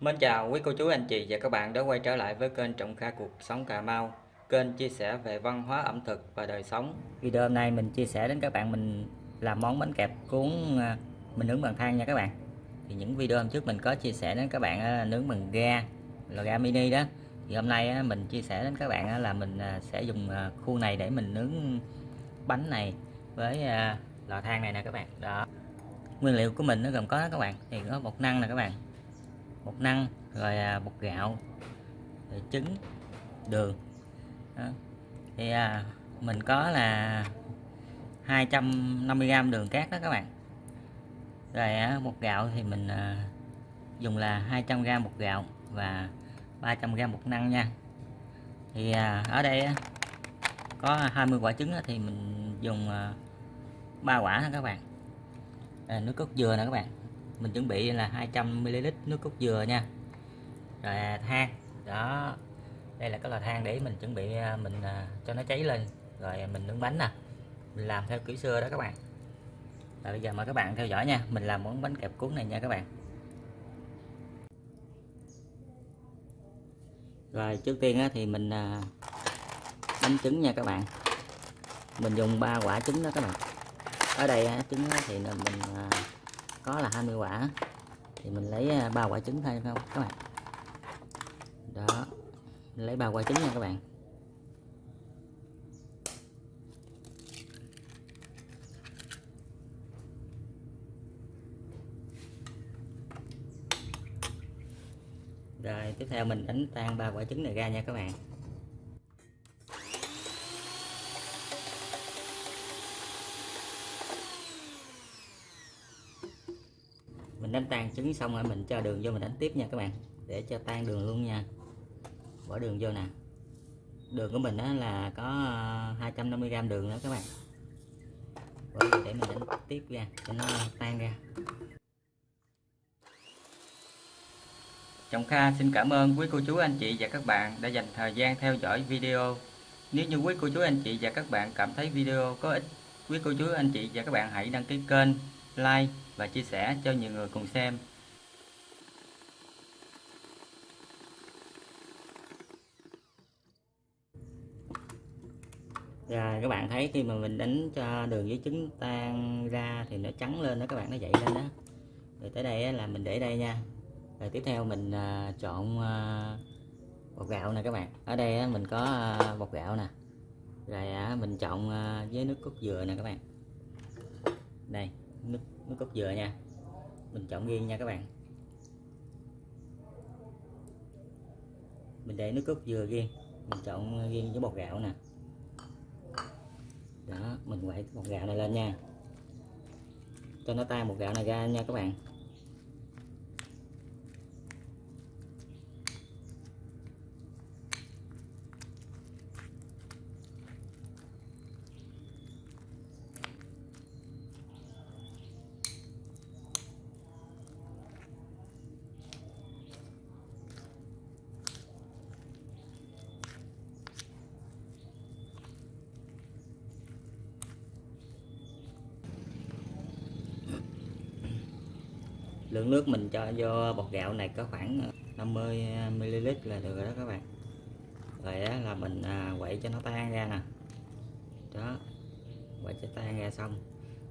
Mến chào quý cô chú, anh chị và các bạn đã quay trở lại với kênh Trọng Kha Cuộc Sống Cà Mau, Kênh chia sẻ về văn hóa, ẩm thực và đời sống. Video hôm nay mình chia sẻ đến các bạn, mình làm món bánh kẹp cuốn à, mình nướng bằng than nha các bạn. Thì những video hôm trước mình có chia sẻ đến các bạn à, nướng bằng ga là ga mini đó. Thì hôm nay à, mình chia sẻ đến các bạn là mình sẽ dùng khuôn này để mình nướng bánh này với lò than này nè các bạn. Đó. Nguyên liệu của mình nó gồm có các bạn, thì có bột năng nè các bạn bột năng rồi à, bột gạo rồi trứng đường. Đó. thì à, mình có là 250g đường cát đó các bạn. Rồi à, bột gạo thì mình à, dùng là 200g bột gạo và 300g bột năng nha. Thì à, ở đây á, có 20 quả trứng á, thì mình dùng à, 3 quả ha các bạn? À, nước cốt dừa nè các bạn mình chuẩn bị là 200ml nước cốt dừa nha. Rồi à, than. Đó. Đây là cái lò than để mình chuẩn bị à, mình à, cho nó cháy lên. Rồi mình nướng bánh nè. Mình làm theo kiểu xưa đó các bạn. Rồi, bây giờ mời các bạn theo dõi nha. Mình làm món bánh kẹp cuốn này nha các bạn. Rồi, trước tiên thì mình đánh trứng nha các bạn. Mình dùng ba quả trứng đó các bạn. Ở đây trứng thì mình có là 20 quả. Thì mình lấy à, ba quả trứng thôi, không, các bạn. Đó lấy ba quả trứng nha các bạn. Rồi, tiếp theo mình đánh tan ba quả trứng này ra nha các bạn. Đánh tan trứng xong rồi mình cho đường vô mình đánh tiếp nha các bạn. Để cho tan đường luôn nha. Bỏ đường vô nè. Đường của mình đó là có ờ, 250g đường đó các bạn. Bỏ để mình đánh tiếp ra cho nó tan ra. Trọng Kha xin cảm ơn quý cô chú, anh chị và các bạn đã dành thời gian theo dõi video. Nếu như quý cô chú, anh chị và các bạn cảm thấy video có ích, quý cô chú, anh chị và các bạn hãy đăng ký kênh like và chia sẻ cho nhiều người cùng xem. Rồi các bạn thấy khi mà mình đánh cho đường với trứng tan ra thì nó trắng lên đó các bạn nó dậy lên đó. Rồi tới đây là mình để đây nha. Rồi tiếp theo mình à, chọn à, bột gạo nè các bạn. Ở đây mình có à, bột gạo nè. Rồi mình chọn với nước cốt dừa nè các bạn. Đây, nước nước cốt dừa nha. Mình chọn riêng nha các bạn. Mình để nước cốt dừa riêng. Mình chọn riêng với bột gạo nè. Đó, mình quậy bột gạo này lên nha. Cho nó tan bột gạo này ra nha các bạn. Lượng nước mình cho vô bột gạo này có khoảng ờ, 50 ờ, ml là được rồi đó các bạn. Rồi đó là mình à, quậy cho nó tan ra nè. Đó quậy cho tan ra xong.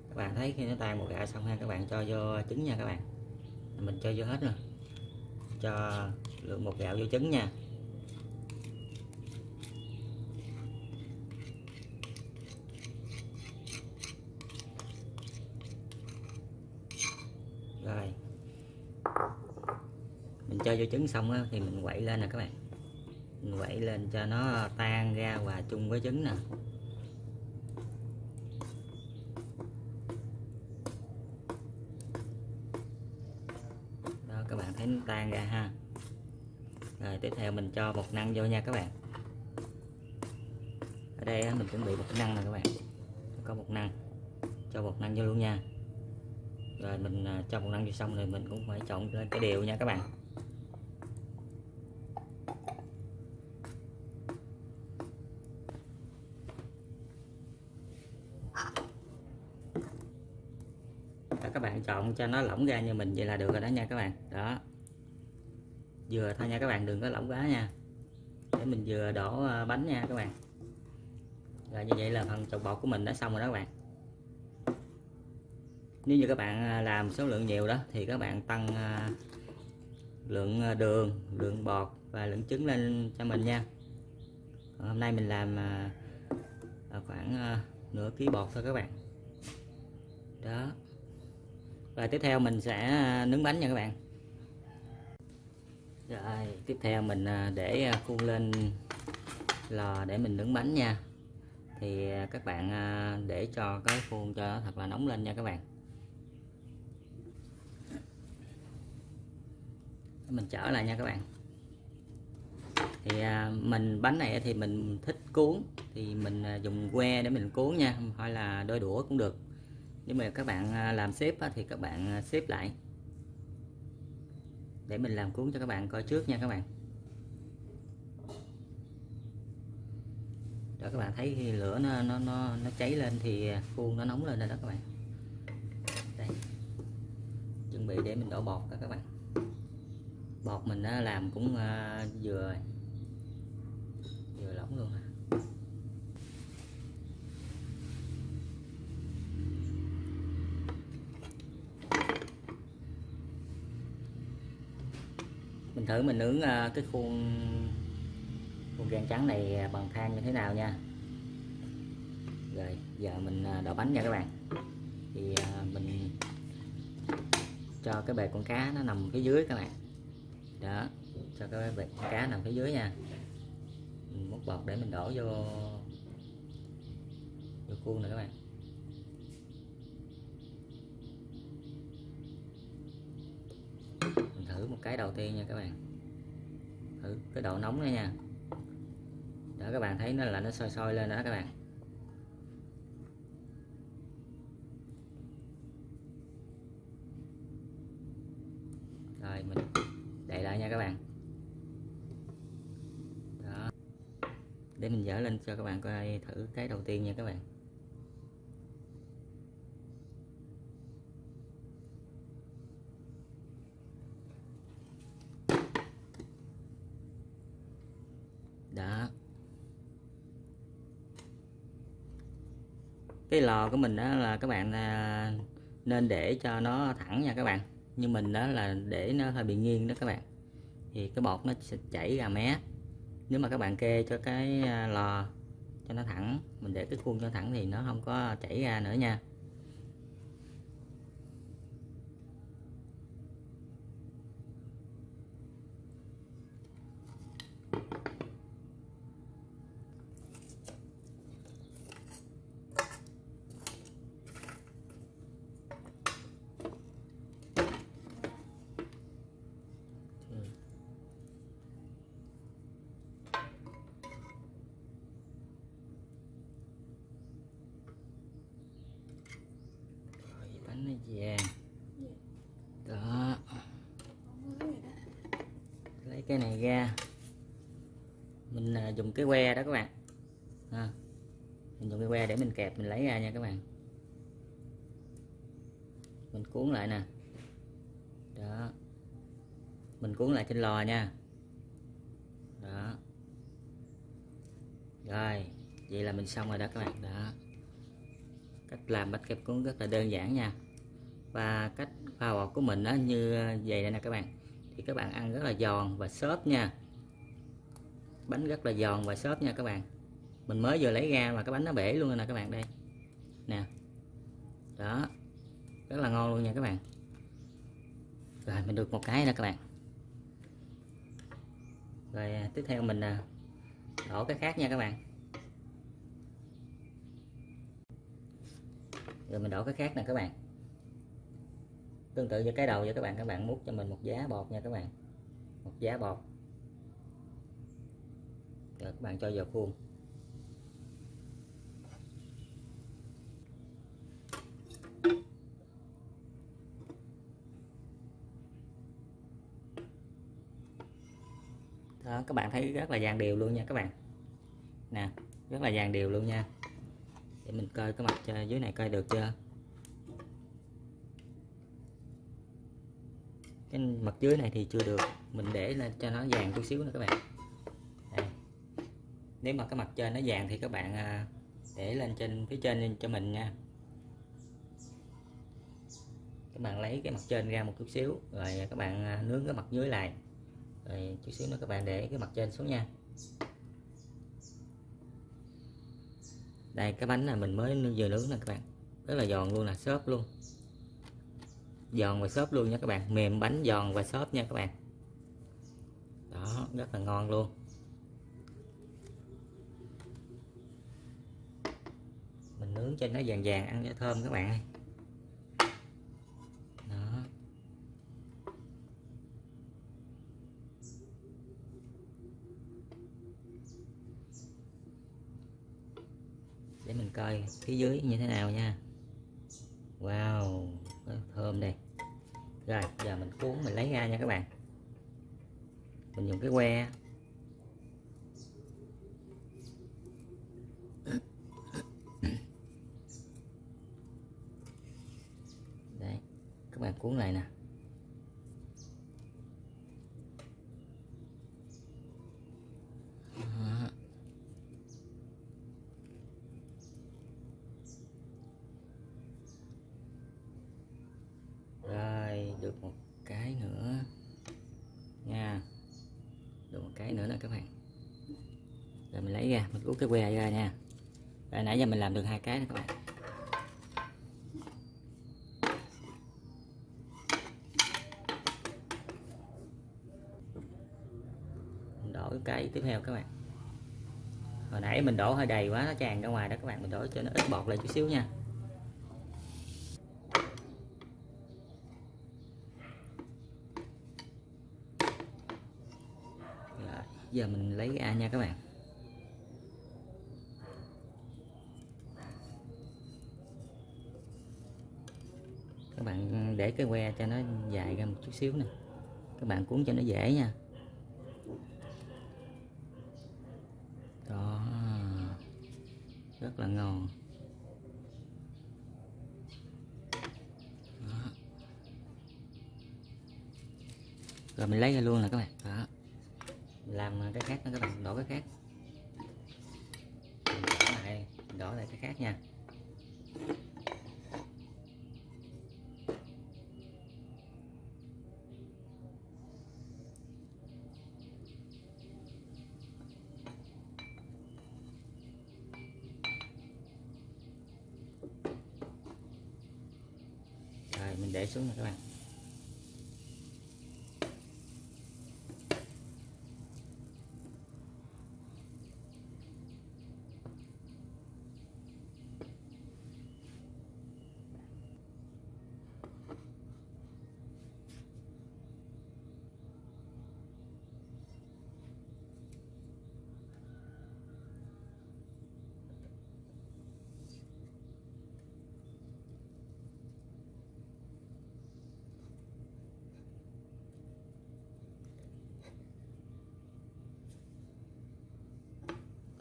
Các bạn thấy khi nó tan bột gạo xong ha các bạn cho vô trứng nha các bạn. Mình cho vô hết rồi. Cho lượng bột gạo vô trứng nha. Rồi cho vô trứng xong á, thì mình quậy lên nè các bạn. Mình quậy lên cho nó tan ra hòa chung với trứng nè. Đó các bạn thấy nó tan ra ha. Rồi tiếp theo mình cho bột năng vô nha các bạn. Ở đây mình chuẩn bị bột năng nè các bạn. Có bột năng. Cho bột năng vô luôn nha. Rồi mình à, cho bột năng vô xong rồi mình cũng phải trộn lên cái đều nha các bạn đó, các bạn chọn cho nó lỏng ra như mình vậy là được rồi đó nha các bạn. Đó. Vừa thôi nha các bạn, đừng có lỏng quá nha. Để mình vừa đổ ờ, bánh nha các bạn. Rồi như vậy là phần trộn bột của mình đã xong rồi đó các bạn. Nếu như các bạn ờ, làm số lượng nhiều đó thì các bạn tăng ờ, lượng đường, lượng bọt và lượng trứng lên cho mình nha. Còn hôm nay mình làm khoảng nửa ký bột thôi các bạn. Đó và tiếp theo mình sẽ à, nướng bánh nha các bạn. Rồi, tiếp theo mình à, để à, khuôn lên lò để mình nướng bánh nha. Thì các bạn để cho cái khuôn cho thật là nóng lên nha các bạn. Mình trở lại nha các bạn. Thì mình, bánh này thì mình thích cuốn. Thì mình dùng que để mình cuốn nha. Hay là đôi đũa cũng được nếu mà các bạn à, làm xếp thì các bạn à, xếp lại. Để mình làm cuốn cho các bạn coi trước nha các bạn. Đó các bạn thấy khi lửa nó nó nó, nó cháy lên thì à, khuôn nó nóng lên rồi đó các bạn. Đây. Chuẩn bị để mình đổ bột đó các bạn. Bột mình làm cũng vừa vừa lỏng luôn mình thử mình nướng ờ, cái khuôn khuôn gan trắng này ờ, bằng than như thế nào nha. Rồi, giờ mình ờ, đổ bánh nha các bạn. Thì mình cho cái bề con cá nó nằm phía dưới các bạn. Đó, cho cái bề con cá nằm phía dưới nha. Mình múc bọt để mình đổ vô vô khuôn này các bạn. Thử một cái đầu tiên nha các bạn. Thử cái độ nóng đó nha. Đó, các bạn thấy nó là nó sôi sôi lên đó các bạn. Rồi, mình đậy lại nha các bạn. Đó. Để mình dỡ lên cho các bạn coi thử cái đầu tiên nha các bạn đó cái lò của mình đó là các bạn à, nên để cho nó thẳng nha các bạn. Như mình đó là để nó hơi bị nghiêng đó các bạn. Thì cái bột nó sẽ chảy ra mé. Nếu mà các bạn kê cho cái à, lò cho nó thẳng, mình để cái khuôn cho thẳng thì nó không có chảy ra nữa nha. Vàng đó. Lấy cái này ra. Mình à, dùng cái que đó các bạn. À, mình dùng cái que để mình kẹp mình lấy ra nha các bạn. Mình cuốn lại nè. Đó. Mình cuốn lại trên lò nha. Đó. Rồi vậy là mình xong rồi đó các bạn. Đó. Cách làm bánh kẹp cuốn rất là đơn giản nha và cách pha bột của mình đó như ờ, vậy đây nè các bạn. Thì các bạn ăn rất là giòn và xốp nha. Bánh rất là giòn và xốp nha các bạn. Mình mới vừa lấy ra mà cái bánh nó bể luôn nè các bạn đây. Nè. Đó. Rất là ngon luôn nha các bạn. Rồi, mình được một cái nè các bạn. Rồi à, tiếp theo mình à, đổ cái khác nha các bạn. Rồi mình đổ cái khác nè các bạn tương tự như cái đầu vậy các bạn. Các bạn múc cho mình một giá bột nha các bạn. Một giá bột rồi các bạn cho vào khuôn. Đó, các bạn thấy rất là dàn đều luôn nha các bạn. Nè, rất là dàn đều luôn nha. Để mình coi cái mặt dưới này coi được chưa? Cái mặt dưới này thì chưa được. Mình để lên cho nó vàng chút xíu nữa các bạn. Đây. nếu mà cái mặt trên nó vàng thì các bạn à, để lên trên, phía trên cho mình nha. Các bạn lấy cái mặt trên ra một chút xíu, rồi các bạn à, nướng cái mặt dưới lại. Rồi chút xíu nữa các bạn để cái mặt trên xuống nha. Đây, cái bánh này mình mới vừa nướng nè các bạn. Rất là giòn luôn là xốp luôn giòn và xốp luôn nha các bạn. Mềm bánh giòn và xốp nha các bạn. Đó, rất là ngon luôn. Mình nướng cho nó vàng vàng ăn cho thơm các bạn ơi. Đó. Để mình coi phía dưới như thế nào nha. Wow thơm đây rồi, giờ mình cuốn mình lấy ra nha các bạn. Mình dùng cái que. Đấy các bạn cuốn lại nè Đó. rồi được một cái nữa nha. Được một cái nữa nè các bạn. Rồi mình lấy ra, mình rút cái que ra nha. Rồi nãy giờ mình làm được hai cái nè các bạn. Mình đổ cái tiếp theo các bạn. Hồi nãy mình đổ hơi đầy quá, nó tràn ra ngoài đó các bạn. Mình đổ cho nó ít bọt lại chút xíu nha Rồi, giờ mình lấy ra nha các bạn. Các bạn để cái que cho nó dài ra một chút xíu nè. Các bạn cuốn cho nó dễ nha. Đó. Rất là ngon. Đó. rồi mình lấy ra luôn nè các bạn. Đó cái khác nữa các bạn đổ cái khác. Đổ lại đổ lại cái khác nha. Rồi, mình để xuống nè các bạn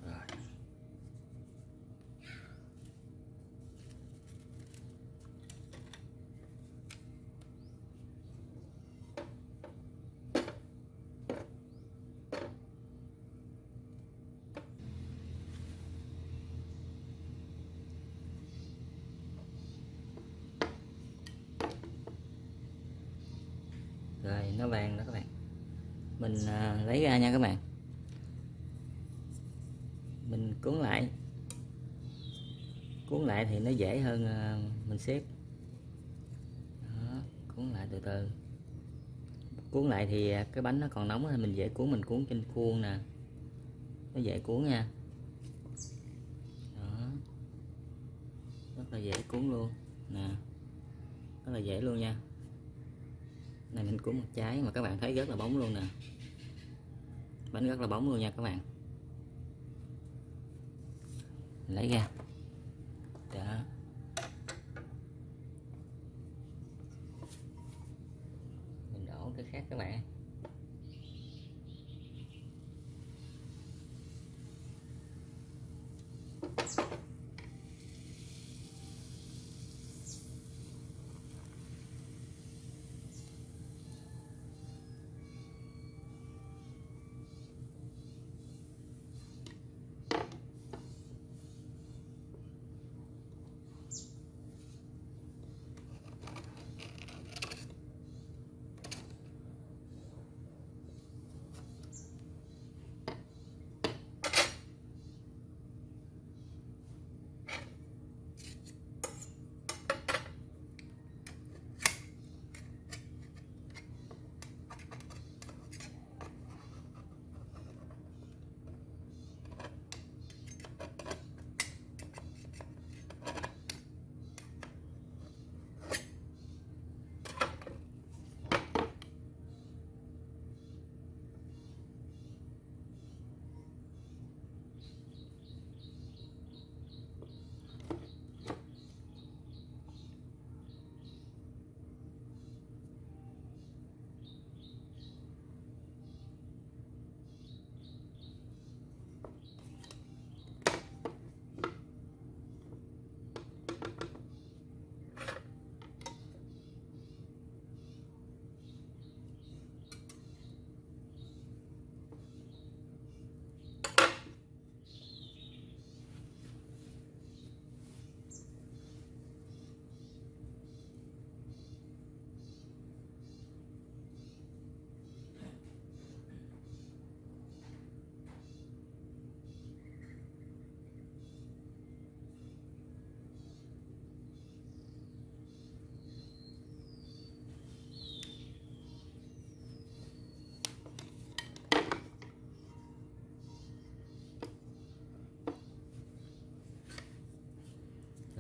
rồi rồi nó vàng đó các bạn. Mình à, lấy ra nha các bạn. Mình cuốn lại. Cuốn lại thì nó dễ hơn à, mình xếp. Đó, cuốn lại từ từ. Cuốn lại thì à, cái bánh nó còn nóng thì mình dễ cuốn mình cuốn trên khuôn nè. Nó dễ cuốn nha. Đó. Rất là dễ cuốn luôn. Nè. Rất là dễ luôn nha này mình cuốn một trái mà các bạn thấy rất là bóng luôn nè. Bánh rất là bóng luôn nha các bạn. Mình lấy ra. Đó. Mình đổ cái khác các bạn.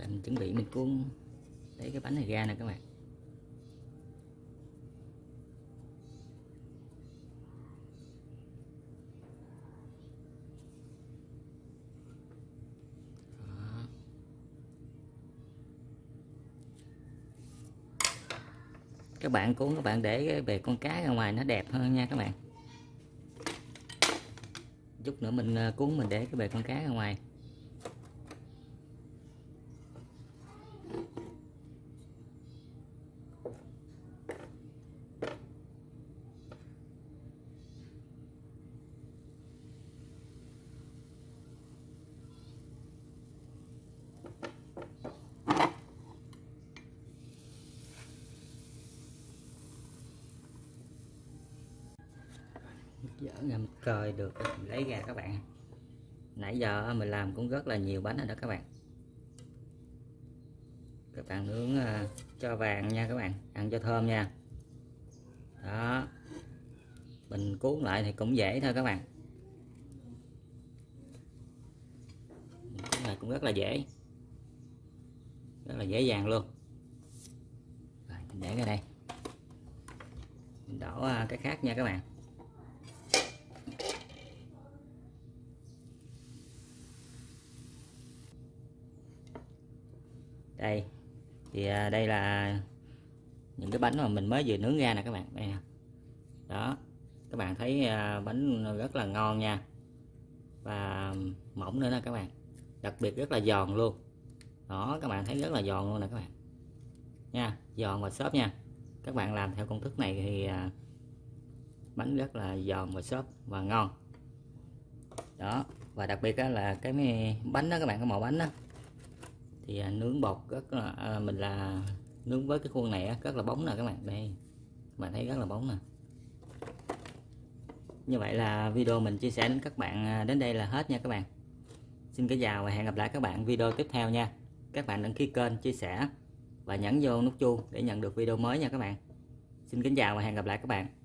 Mình chuẩn bị mình cuốn lấy cái bánh này ra nè các bạn. Các bạn cuốn, các bạn để cái bề con cá ra ngoài nó đẹp hơn nha các bạn. Chút nữa mình ờ, cuốn mình để cái bề con cá ra ngoài. Dở ngâm mình coi được. Mình lấy ra các bạn. Nãy giờ mình làm cũng rất là nhiều bánh rồi đó các bạn. Các bạn nướng ờ, cho vàng nha các bạn. Ăn cho thơm nha. Đó. Mình cuốn lại thì cũng dễ thôi các bạn. Này cũng rất là dễ. Rất là dễ dàng luôn. Rồi, mình để ra đây. Mình đổ ờ, cái khác nha các bạn. Đây. Thì à, đây là những cái bánh mà mình mới vừa nướng ra nè các bạn. Đây nè. Đó. Các bạn thấy à, bánh rất là ngon nha. Và mỏng nữa nè các bạn. Đặc biệt rất là giòn luôn. Đó các bạn thấy rất là giòn luôn nè các bạn. Nha giòn và xốp nha. Các bạn làm theo công thức này thì à, bánh rất là giòn và xốp và ngon. Đó và đặc biệt là cái bánh đó các bạn cái màu bánh đó thì à, nướng bột rất là à, mình là nướng với cái khuôn này rất là bóng nè các bạn. Đây các bạn thấy rất là bóng nè. Như vậy là video mình chia sẻ đến các bạn à, đến đây là hết nha các bạn. Xin kính chào và hẹn gặp lại các bạn video tiếp theo nha. Các bạn đăng ký kênh chia sẻ và nhấn vô nút chuông để nhận được video mới nha các bạn. Xin kính chào và hẹn gặp lại các bạn.